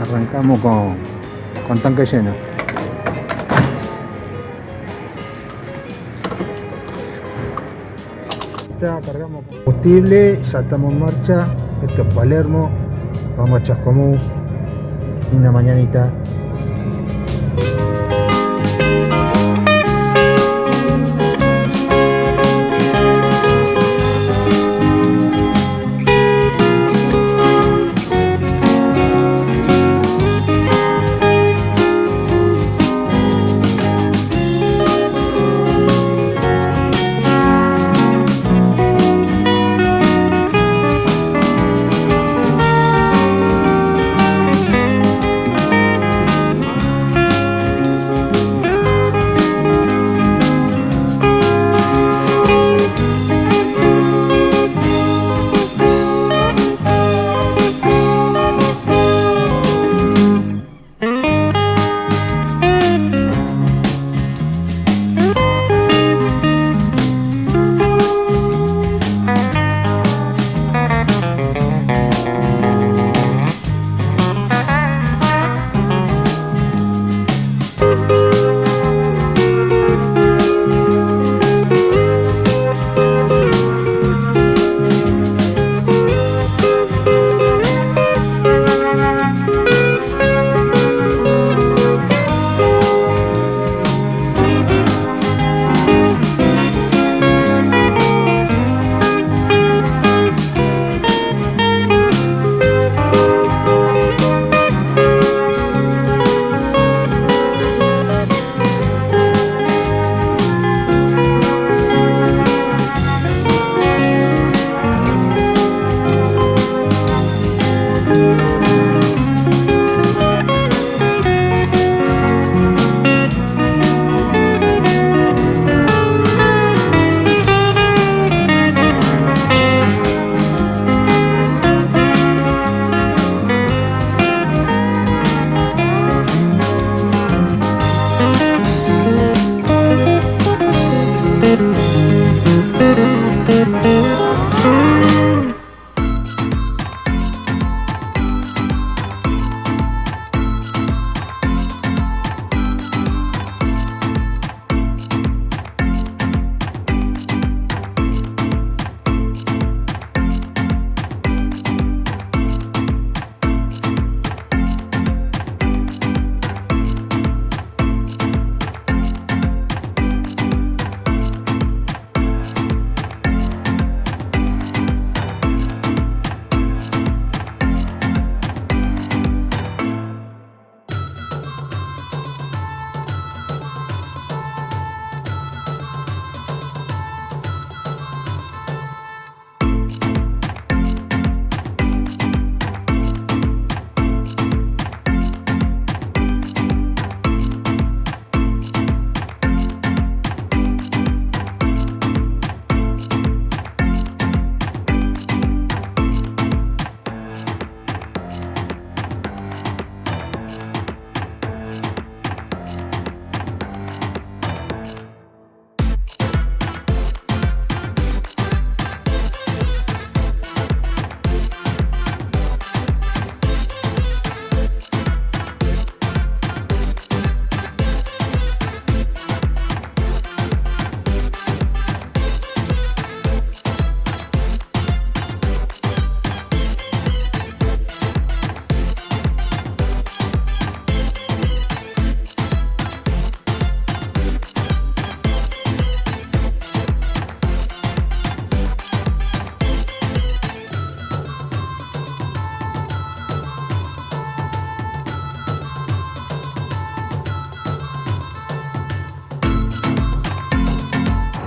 Arrancamos con, con tanque lleno. Ya cargamos combustible, ya estamos en marcha. Esto es Palermo. Vamos a Chascomú. Linda mañanita.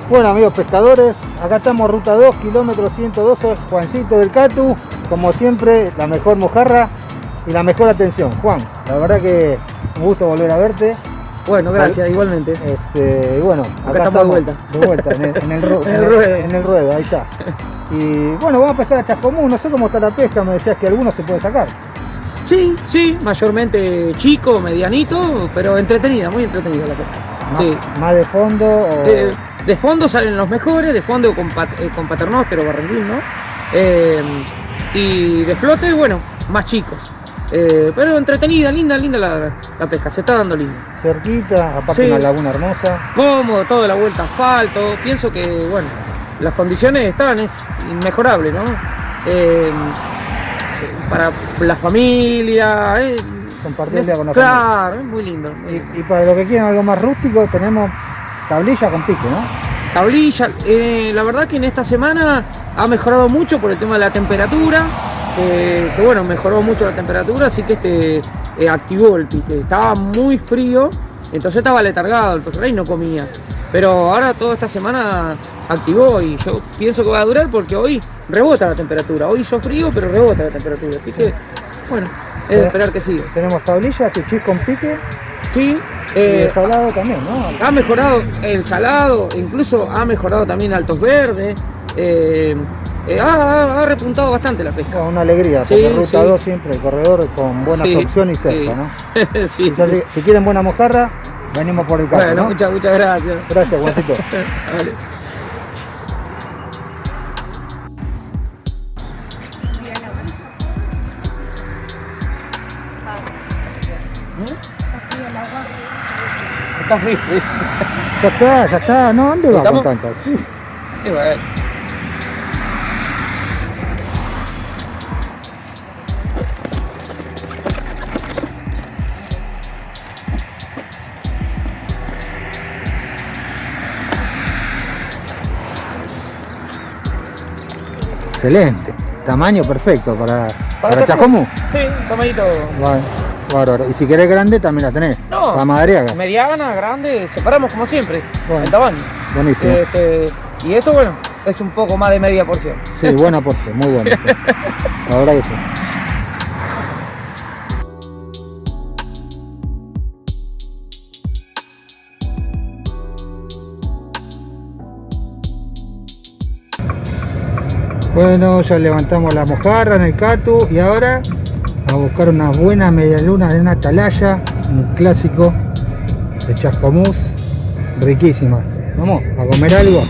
Bueno amigos pescadores, acá estamos ruta 2, kilómetro 112, Juancito del Catu, como siempre la mejor mojarra y la mejor atención. Juan, la verdad que un gusto volver a verte. Bueno, gracias, igualmente. Este, bueno, acá, estamos, de vuelta. De vuelta, en el, en el, ru- en el- ruedo. en el ruedo, ahí está. Y bueno, vamos a pescar a Chascomún, no sé cómo está la pesca, me decías que algunos se puede sacar. Sí, sí, mayormente chico, medianito, pero entretenida, muy entretenida la pesca. Más, Sí. más de fondo o... Eh, de fondo salen los mejores, de fondo con, pat- eh, con barranquín, ¿no? Eh, y de flote, bueno, más chicos. Eh, pero entretenida, linda, linda la, la pesca, se está dando linda. Cerquita, aparte Sí. una laguna hermosa. Cómodo, toda la vuelta asfalto. Pienso que, bueno, las condiciones están, es inmejorable, ¿no? Eh, para la familia. Compartirla con la Claro, es muy lindo. muy Y, lindo. y para los que quieran algo más rústico, tenemos tablilla con pique, ¿no? Tablilla, eh, la verdad que en esta semana ha mejorado mucho por el tema de la temperatura, que, que bueno, mejoró mucho la temperatura, así que este eh, activó el pique. Estaba muy frío, entonces estaba letargado el pejerrey, no comía. Pero ahora toda esta semana activó y yo pienso que va a durar porque hoy rebota la temperatura. Hoy hizo frío, pero rebota la temperatura. Así que, bueno, es de esperar que siga. Tenemos tablilla, chichis con pique Sí, eh, el salado también, ¿no? ha mejorado el salado, incluso ha mejorado también Altos Verdes. eh, eh, ha, repuntado bastante la pesca. Una alegría, Sí, porque Ruta sí. 2 siempre el corredor con buenas Sí, opciones y cerca, sí. ¿no? si, quieren buena mojarra, venimos por el carro, Bueno, ¿no? muchas, muchas gracias. Gracias, Juancito. Vale. Está frío. sí. ya está, ya está. No, ¿dónde va con ¿Estamos? tantas? Sí. Y bueno. Excelente. Tamaño perfecto para, para. Chascomú. Sí, tomadito. Bueno, bárbaro. Y si querés grande, también la tenés. No. Para Madariaga. Mediana, grande, separamos como siempre. Bueno. En tamaño. Buenísimo. Este, y esto, bueno, es un poco más de media porción. Sí, buena porción, muy buena. sí. La verdad que sí. Bueno, ya levantamos la mojarra en el catu y ahora a buscar una buena media luna de una atalaya, un clásico de Chascomús, riquísima. Vamos a comer algo,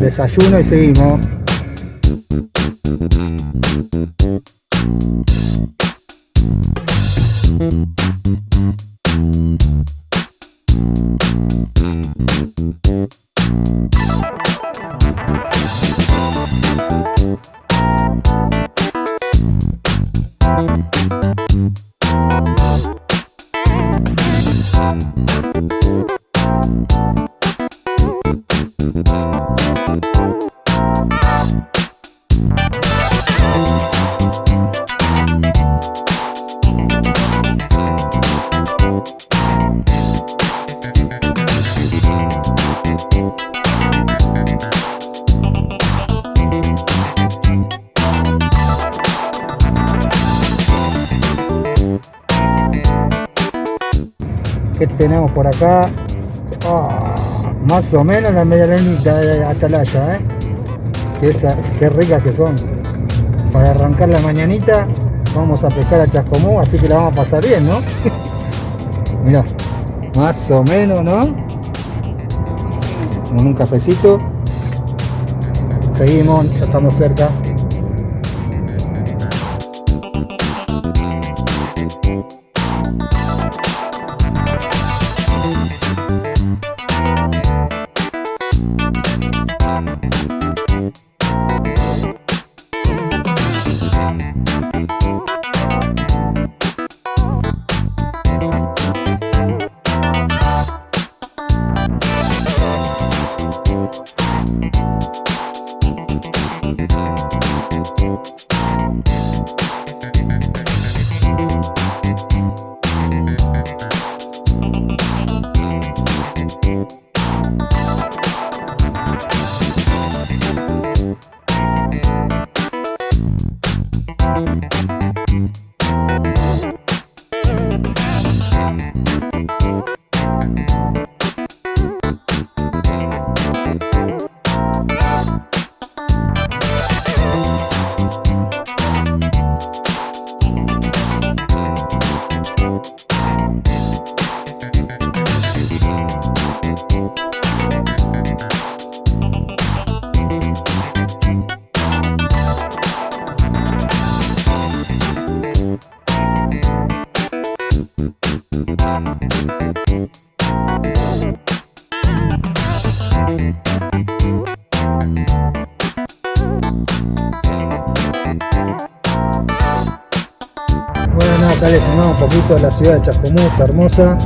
desayuno y seguimos. ¿Qué tenemos por acá? Ah, más o menos la media lunita de atalaya, ¿eh? Qué ricas que son. Para arrancar la mañanita vamos a pescar a Chascomú, así que la vamos a pasar bien, ¿no? Mirá, más o menos, ¿no? Con un cafecito. Seguimos, ya estamos cerca. Acá les filmamos un poquito de la ciudad de Chascomús, hermosa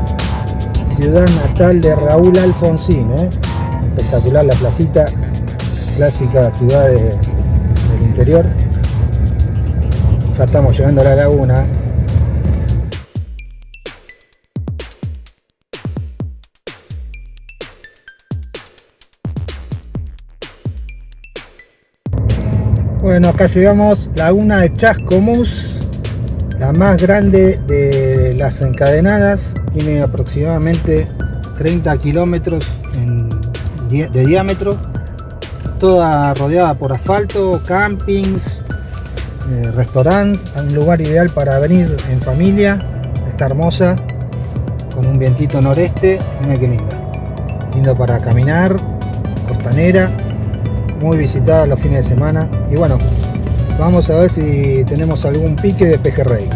ciudad natal de Raúl Alfonsín. ¿eh? Espectacular la placita, clásica ciudad del interior. Ya estamos llegando a la laguna. Bueno, acá llegamos, laguna de Chascomús, la más grande de las encadenadas, tiene aproximadamente 30 kilómetros de diámetro, toda rodeada por asfalto, campings, eh, restaurantes, un lugar ideal para venir en familia, está hermosa, con un vientito noreste, mira qué linda, lindo para caminar, costanera, muy visitada los fines de semana. Y bueno, vamos a ver si tenemos algún pique de pejerrey,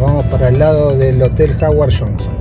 vamos para el lado del Hotel Howard. Johnson,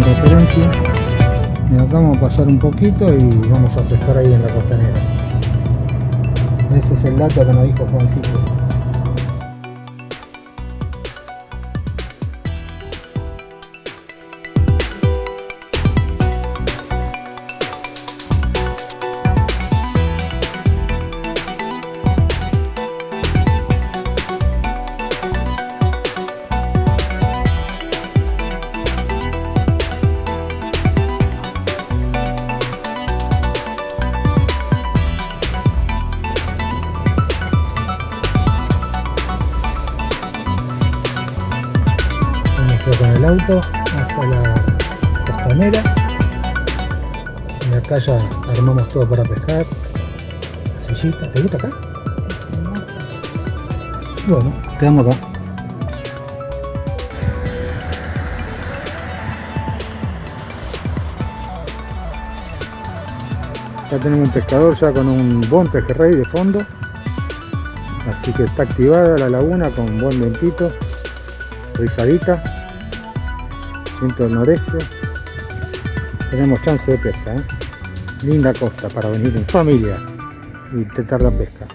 Como referencia. Y acá vamos a pasar un poquito y vamos a pescar ahí en la costanera. Ese es el dato que nos dijo Juancito. Todo para pescar la sillita, ¿te gusta acá? bueno, quedamos acá. Ya tenemos un pescador ya con un buen pejerrey de fondo. Así que está activada la laguna con buen vientito rizadita. Viento noreste. Tenemos chance de pesca ¿eh? Linda costa para venir en familia y intentar la pesca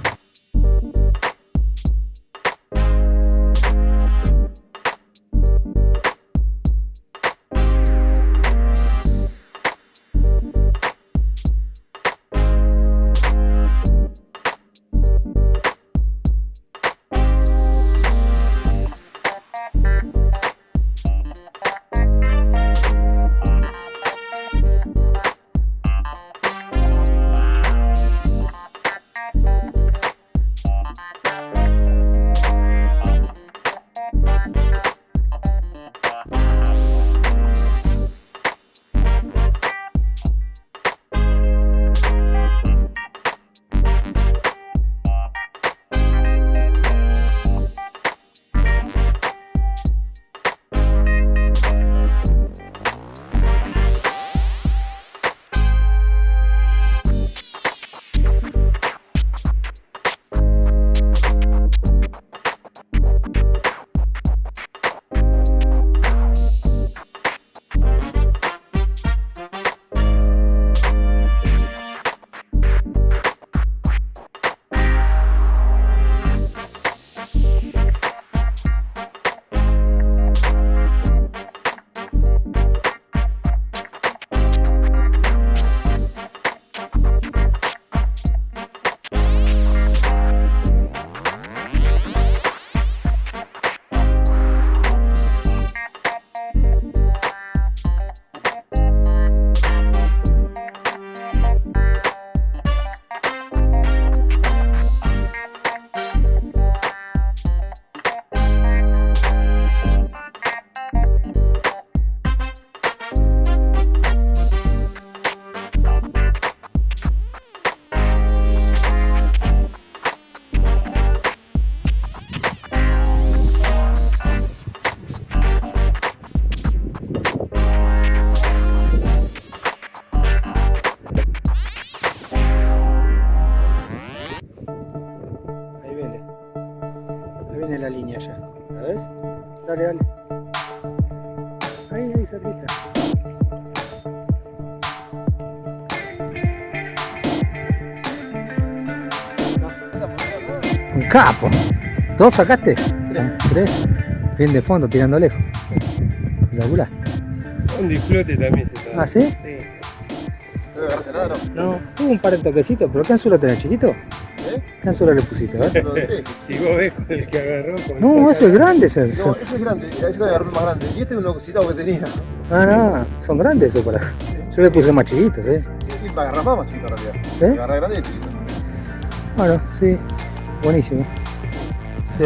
¿Dos sacaste? Tres. Tres. Bien de fondo, tirando lejos. Espectacular. Un disfrute también se está. ¿Ah, sí? Sí, ¿No le agarraste nada, no? Tuvo un par de toquecitos, pero ¿qué anzuelo tenés, chiquito? ¿Eh? ¿Qué anzuelo le pusiste? Dejé. sí. Si vos ves con el que agarró con No, ese es grande. Ese, No, ese es grande, ese es agarró el más grande. Y este es un oxidado que tenía. Ah, no, son grandes esos para. Yo le puse más chiquitos, ¿eh? Y para agarrar más, más chiquito en realidad. ¿Sí? Agarrar grande y chiquito. Bueno, sí. Buenísimo. Sí.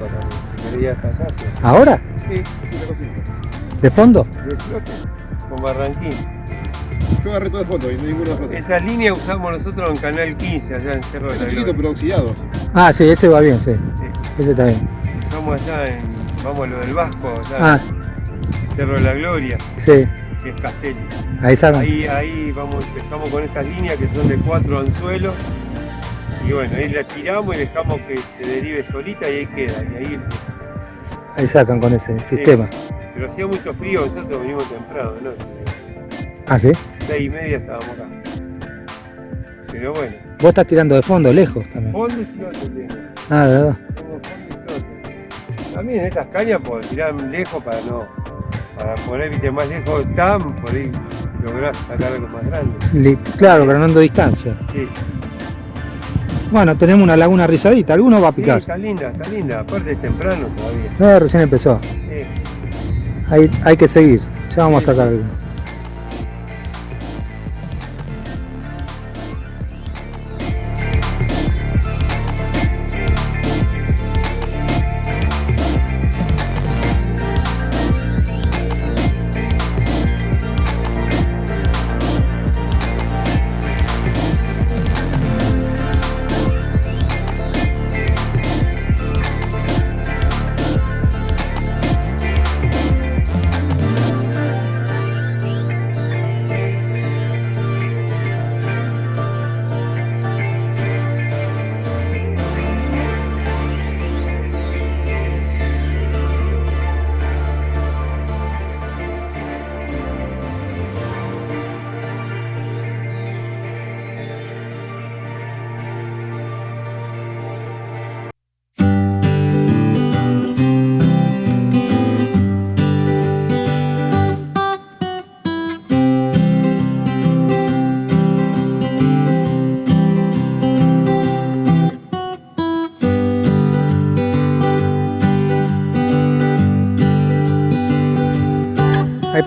con la señoría hasta allá. sí. ¿Ahora? Sí, sí, una cosita. ¿De fondo? Con Barranquín. Yo agarré todo de foto y no ninguno de foto. Esa línea usamos nosotros en Canal 15, allá en Cerro de la es chiquito, Gloria. pero oxidado. Ah, sí, ese va bien, sí. Sí. Ese está bien. Estamos allá en, vamos a lo del Vasco, allá Ah, en Cerro de la Gloria, sí. que es Castelli. Ahí. Ahí, ahí vamos, empezamos con estas líneas que son de cuatro anzuelos. Y bueno, ahí la tiramos y dejamos que se derive solita y ahí queda. Y ahí, Ahí sacan con ese sistema. pero hacía mucho frío, nosotros venimos temprano, ¿no? Ah, sí. Seis y media estábamos acá. Pero bueno, Vos estás tirando de fondo, lejos también. fondo y flote tengo. Ah, de verdad. Tengo fondo y flote. También estas cañas por tirar lejos para no. Para poner viste, más lejos están, por ahí lográs sacar algo más grande. Claro, ganando distancia. Sí, Bueno, tenemos una laguna rizadita. Alguno va a sí, picar. está linda, está linda. Aparte es temprano todavía. No, recién empezó. Sí. Hay, hay que seguir. Ya vamos a sacar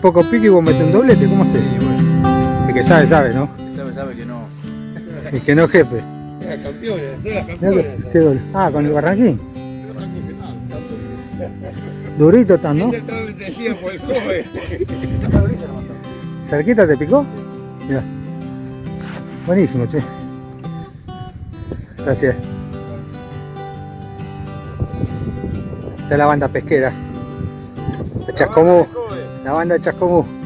poco pique y vos metés un doblete. ¿Cómo se? El que sabe, sabe, ¿no? Sabe, sabe que no. El que no, jefe. Era que- qué doble. Ah, con el barranquín. Durito están, ¿no? El joven. ¿Cerquita te picó? Mira. Buenísimo, che. Gracias. Esta es la banda pesquera. Chascomú. La banda de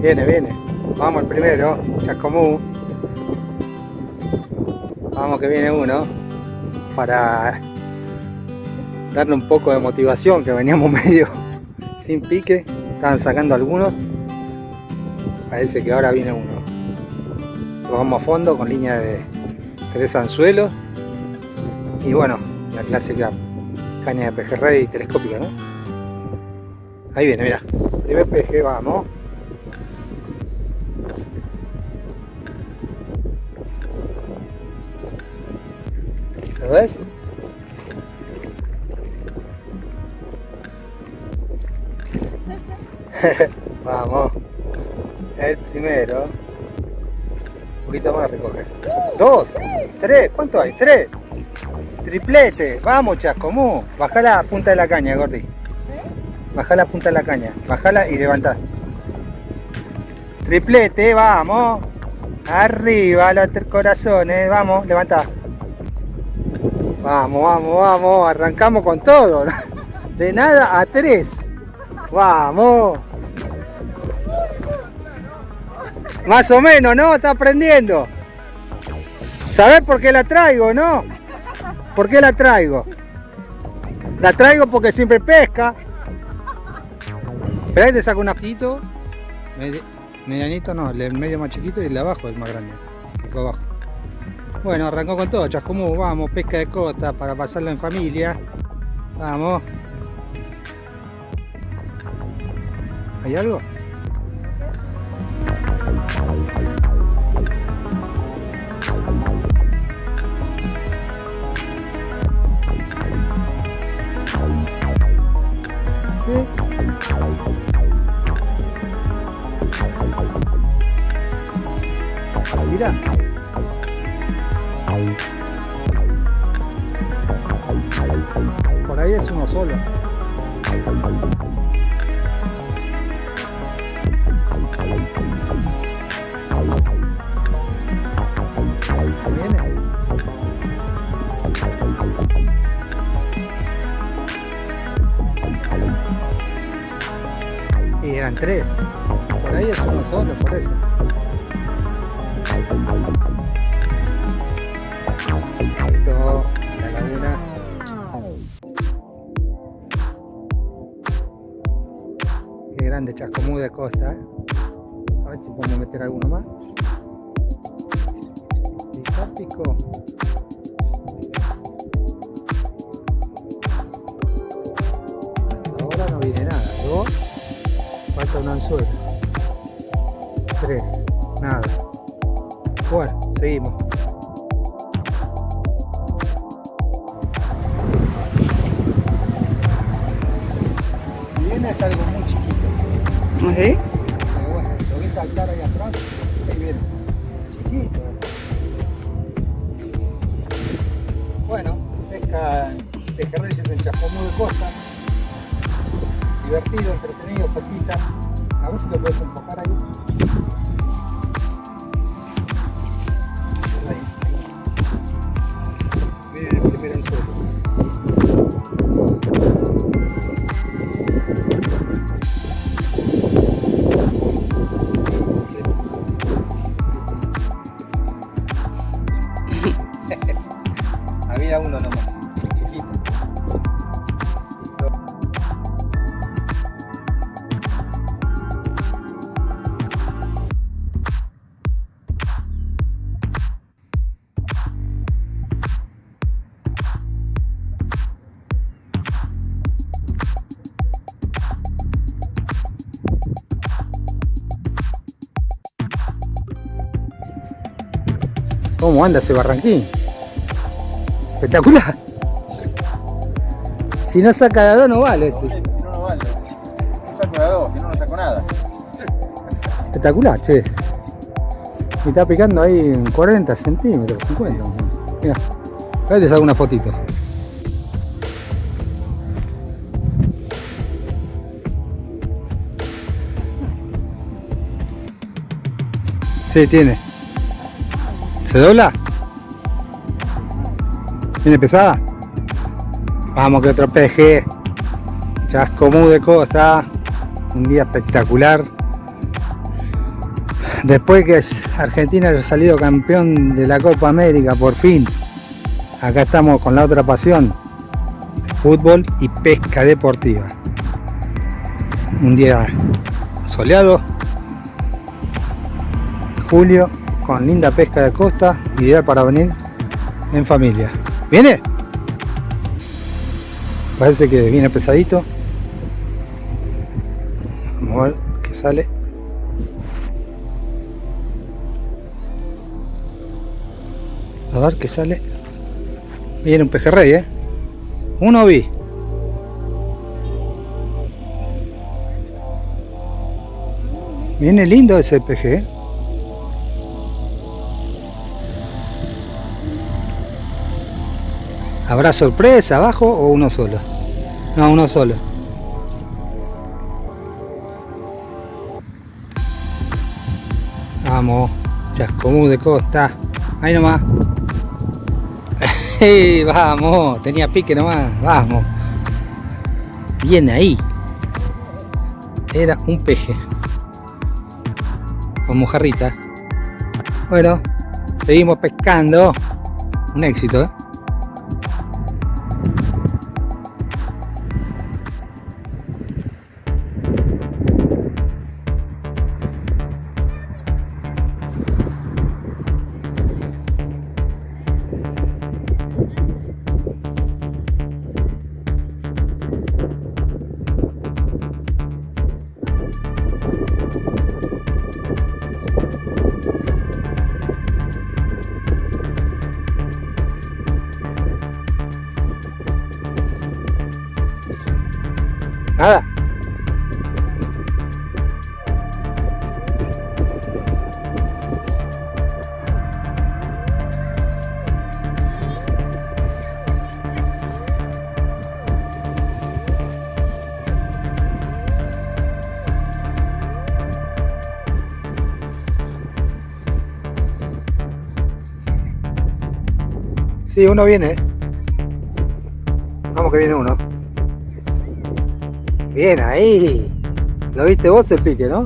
Viene, viene. Vamos el primero, Chascomú. Vamos que viene uno. Para darle un poco de motivación, que veníamos medio sin pique. Estaban sacando algunos. Parece que ahora viene uno. Vamos a fondo con línea de tres anzuelos. Y bueno, la clásica caña de pejerrey telescópica, ¿no? Ahí viene, mira. Primer peje, vamos. ¿Lo ves? Vamos. El primero. Un poquito más recoger. Dos. Tres. ¿Cuánto hay? Tres. Triplete. Vamos, chascomú. Bajá la punta de la caña, Gordi. Bajá la punta de la caña. Bajala y levantá. Triplete, vamos. Arriba los corazones. Vamos, levantá. Vamos, vamos, vamos. Arrancamos con todo. De nada a tres. Vamos. Más o menos, ¿no? Está aprendiendo. ¿Sabés por qué la traigo, no? ¿Por qué la traigo? La traigo porque siempre pesca. Pero ahí te saco un aptito. Medianito no, el medio más chiquito y el de abajo el más grande. El abajo. Bueno, arrancó con todo, chascomú, vamos, pesca de costa para pasarlo en familia. Vamos. ¿Hay algo? Mira. Solo. ¿Viene? Y eran tres. Por ahí es uno solo, por eso. Chascomú de costa. A ver si podemos meter alguno más. Pico. Hasta ahora no viene nada. Dos. Falta un anzuelo. Tres. Nada. Bueno, seguimos. ¿Sí? Pero bueno, lo saltar ahí atrás, ahí viene. Chiquito. Bueno, pesca en de Costa. Divertido, entretenido, cerquita. A ver lo puedes ¿Cómo anda ese barranquín? Espectacular. Si no saca de a dos no vale este. Si no, no vale. No saco de a dos, si no, no saco nada. Espectacular, che. Me está picando ahí en 40 centímetros, 50. más o menos. Mira, ahí te saco una fotito. Sí, tiene. ¿Se dobla? ¿Tiene pesada? Vamos que otro peje. Chascomú de costa. Un día espectacular. Después que Argentina haya salido campeón de la Copa América, por fin. Acá estamos con la otra pasión. Fútbol y pesca deportiva. Un día soleado. Julio con linda pesca de costa, ideal para venir en familia. ¿Viene? Parece que viene pesadito. Vamos a ver qué sale. A ver qué sale. Viene un pejerrey, ¿eh? Uno vi. Viene lindo ese PG. ¿Habrá sorpresa abajo o uno solo? No, uno solo. Vamos, Chascomú de Costa. Ahí nomás. Vamos, tenía pique nomás. Vamos. Bien ahí. Era un peje. Con mojarrita. Bueno, seguimos pescando. Un éxito, ¿eh? Nada. Sí, uno viene. Vamos que viene uno. Bien ahí. ¿Lo viste vos el pique, no?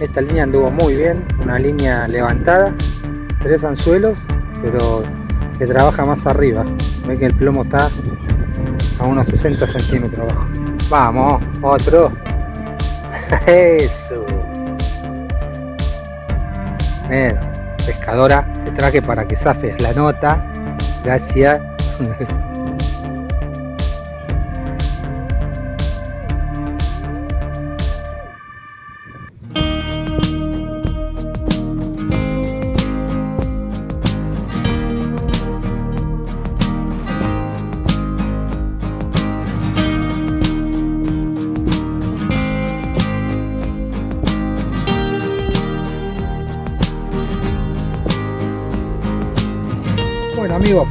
Esta línea anduvo muy bien, una línea levantada, tres anzuelos, pero que trabaja más arriba. Ve que el plomo está a unos 60 centímetros abajo. Vamos, otro. Eso. Bueno, pescadora, te traje para que zafes la nota. Gracias.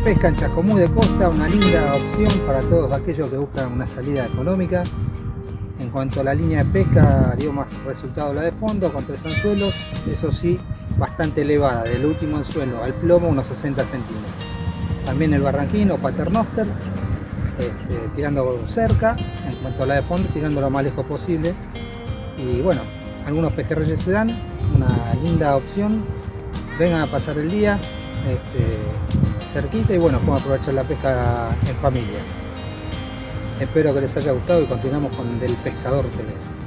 pesca en Chascomú de Costa, una linda opción para todos aquellos que buscan una salida económica. En cuanto a la línea de pesca, dio más resultado la de fondo, con tres anzuelos, eso sí, bastante elevada, del último anzuelo al plomo unos 60 centímetros. También el barranquino, paternoster, este, tirando cerca, en cuanto a la de fondo, tirando lo más lejos posible. Y bueno, algunos pejerreyes se dan, una linda opción, vengan a pasar el día, este, cerquita y bueno, podemos aprovechar la pesca en familia. Espero que les haya gustado y continuamos con Del Pescador TV.